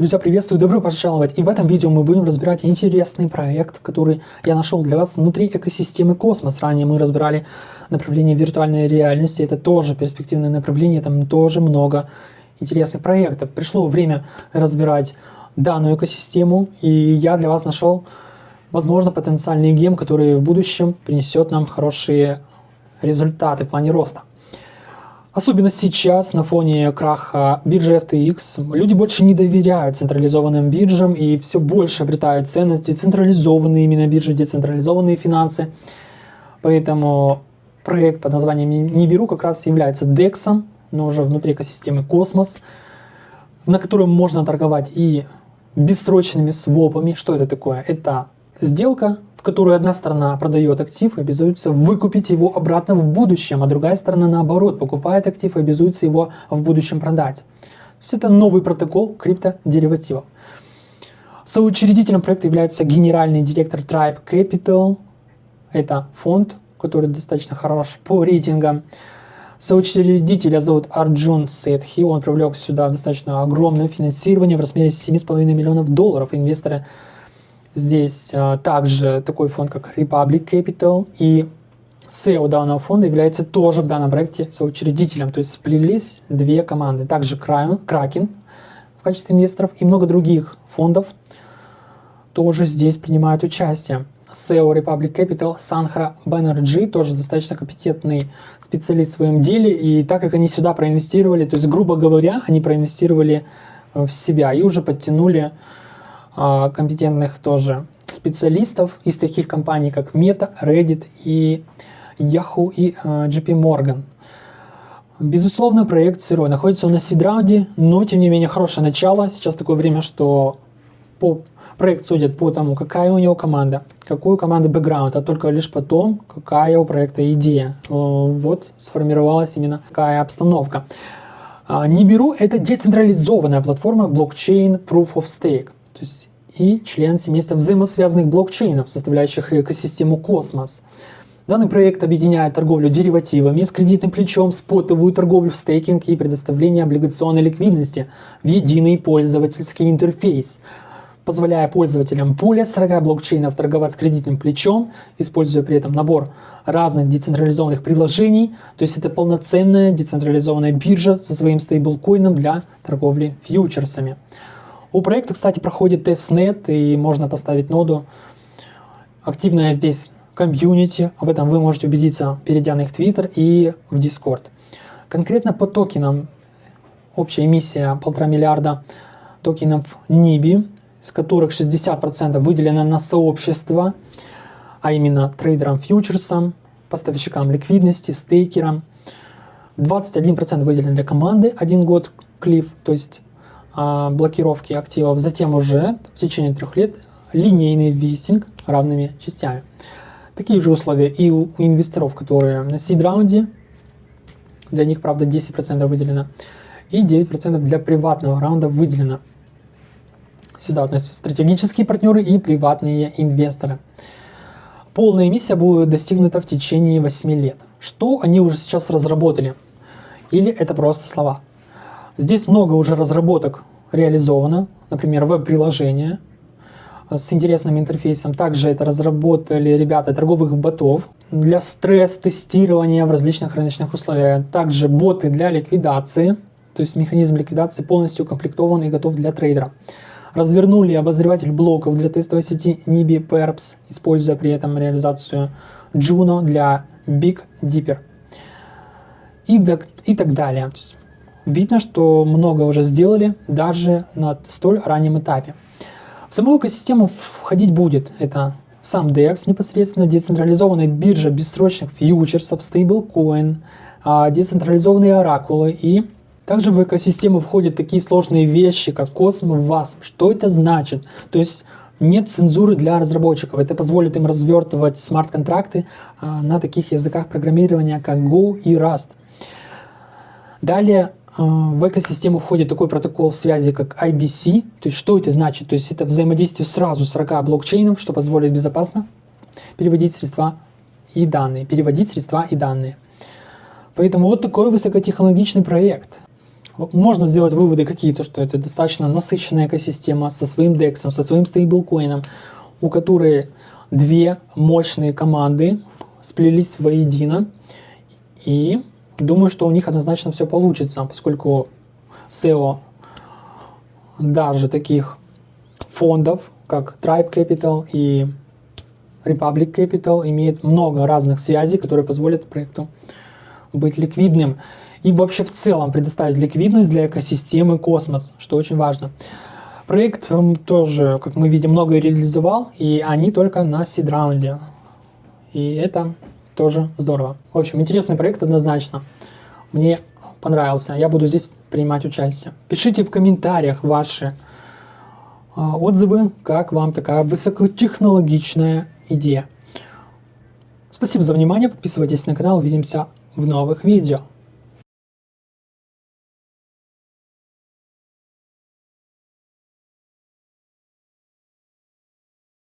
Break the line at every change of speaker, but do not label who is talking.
Друзья, приветствую, добро пожаловать! И в этом видео мы будем разбирать интересный проект, который я нашел для вас внутри экосистемы Космос. Ранее мы разбирали направление виртуальной реальности, это тоже перспективное направление, там тоже много интересных проектов. Пришло время разбирать данную экосистему, и я для вас нашел, возможно, потенциальный гем, который в будущем принесет нам хорошие результаты в плане роста. Особенно сейчас, на фоне краха биржи FTX, люди больше не доверяют централизованным биржам и все больше обретают ценность децентрализованные именно биржи, децентрализованные финансы. Поэтому проект под названием Ниберу как раз является DEX, но уже внутри экосистемы Космос, на котором можно торговать и бессрочными свопами. Что это такое? Это сделка в которую одна сторона продает актив и обязуется выкупить его обратно в будущем, а другая сторона наоборот покупает актив и обязуется его в будущем продать. То есть это новый протокол криптодеривативов. Соучредителем проекта является генеральный директор Tribe Capital. Это фонд, который достаточно хорош по рейтингам. Соучредителя зовут Арджун Сетхи. Он привлек сюда достаточно огромное финансирование в размере 7,5 миллионов долларов. Инвесторы Здесь а, также такой фонд, как Republic Capital, и SEO данного фонда является тоже в данном проекте соучредителем, то есть сплелись две команды. Также Kraken в качестве инвесторов и много других фондов тоже здесь принимают участие. SEO Republic Capital, Sanhra Banerjee, тоже достаточно компетентный специалист в своем деле, и так как они сюда проинвестировали, то есть, грубо говоря, они проинвестировали в себя и уже подтянули компетентных тоже специалистов из таких компаний, как Meta, Reddit и Yahoo и а, JP Morgan. Безусловно, проект сырой. Находится он на seed-раунде, но, тем не менее, хорошее начало. Сейчас такое время, что по проект судят по тому, какая у него команда, какую команду бэкграунд, а только лишь потом, какая у проекта идея. Вот сформировалась именно такая обстановка. А, – это децентрализованная платформа блокчейн Proof of Stake то есть и член семейства взаимосвязанных блокчейнов, составляющих экосистему Космос. Данный проект объединяет торговлю деривативами с кредитным плечом, спотовую торговлю в стейкинг и предоставление облигационной ликвидности в единый пользовательский интерфейс, позволяя пользователям более 40 блокчейнов торговать с кредитным плечом, используя при этом набор разных децентрализованных приложений. То есть это полноценная децентрализованная биржа со своим стейблкоином для торговли фьючерсами. У проекта, кстати, проходит testnet, и можно поставить ноду. Активная здесь комьюнити, об этом вы можете убедиться, перейдя на их Twitter и в Discord. Конкретно по токенам, общая эмиссия полтора миллиарда токенов NIBI, из которых 60% выделено на сообщество, а именно трейдерам фьючерсам, поставщикам ликвидности, стейкерам. 21% выделено для команды, один год клифф, то есть блокировки активов, затем уже в течение трех лет линейный вестинг равными частями. Такие же условия и у, у инвесторов, которые на сид-раунде, для них, правда, 10% выделено, и 9% для приватного раунда выделено. Сюда относятся стратегические партнеры и приватные инвесторы. Полная эмиссия будет достигнута в течение 8 лет. Что они уже сейчас разработали? Или это просто слова? Здесь много уже разработок реализовано, например, веб-приложение с интересным интерфейсом. Также это разработали ребята торговых ботов для стресс-тестирования в различных рыночных условиях. Также боты для ликвидации, то есть механизм ликвидации полностью укомплектован и готов для трейдера. Развернули обозреватель блоков для тестовой сети NIBI Perps, используя при этом реализацию Juno для Big Dipper и, и так далее. Видно, что много уже сделали даже на столь раннем этапе. В саму экосистему входить будет это сам DEX непосредственно, децентрализованная биржа бессрочных фьючерсов, стейблкоин, а, децентрализованные оракулы и также в экосистему входят такие сложные вещи, как Cosmo, WASM. Что это значит? То есть нет цензуры для разработчиков. Это позволит им развертывать смарт-контракты а, на таких языках программирования, как Go и Rust. Далее в экосистему входит такой протокол связи, как IBC. То есть что это значит? То есть это взаимодействие сразу 40 блокчейнов, что позволит безопасно переводить средства и данные. Переводить средства и данные. Поэтому вот такой высокотехнологичный проект. можно сделать выводы какие-то, что это достаточно насыщенная экосистема со своим DEX, со своим стейблкоином, у которой две мощные команды сплелись воедино. И думаю, что у них однозначно все получится, поскольку SEO даже таких фондов, как Tribe Capital и Republic Capital, имеет много разных связей, которые позволят проекту быть ликвидным и вообще в целом предоставить ликвидность для экосистемы Космос, что очень важно. Проект тоже, как мы видим, много реализовал, и они только на сид-раунде. И это тоже здорово. В общем, интересный проект однозначно. Мне понравился. Я буду здесь принимать участие. Пишите в комментариях ваши а, отзывы, как вам такая высокотехнологичная идея. Спасибо за внимание, подписывайтесь на канал, увидимся в новых видео.